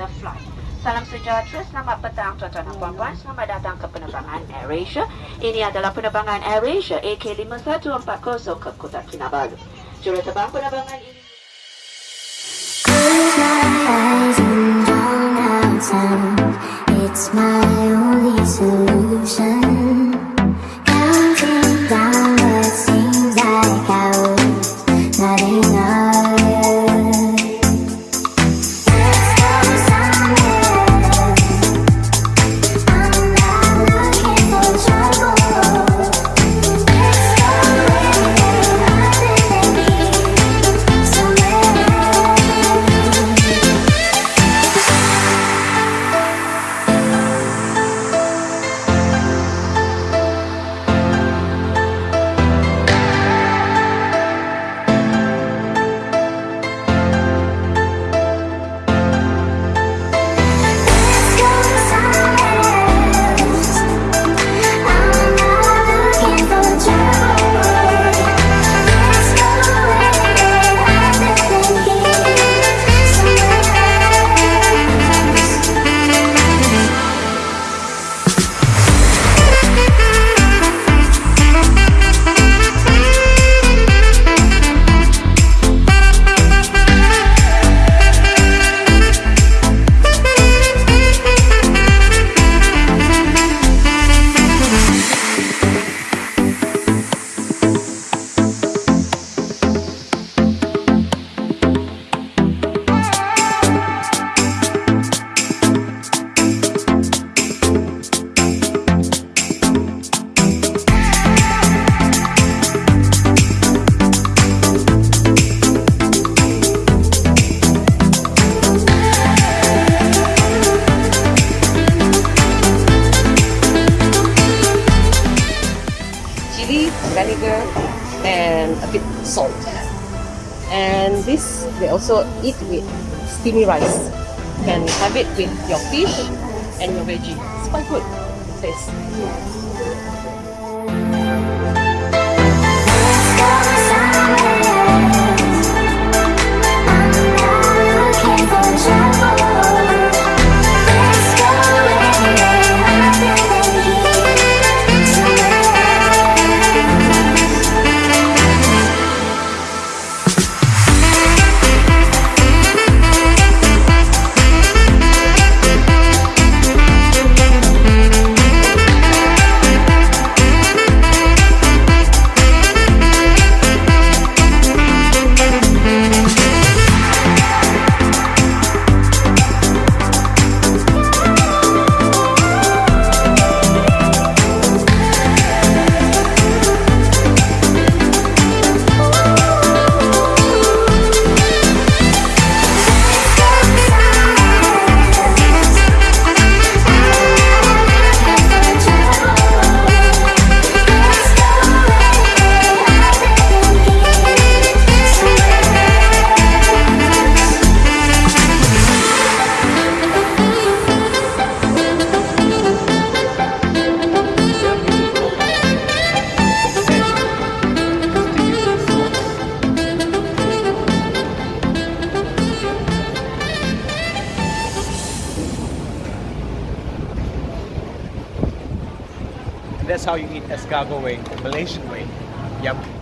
the flight. Salam sejahtera, selamat petang tuan-tuan dan puan-puan. Selamat datang ke penerbangan AirAsia. Ini adalah penerbangan AirAsia AK5140 ke Kota Kinabalu. Juruterbang penerbangan ini a bit salt. And this they also eat with steamy rice. You can have it with your fish and your veggie. It's quite good. Taste. That's how you eat escargot way, Malaysian way. Yum.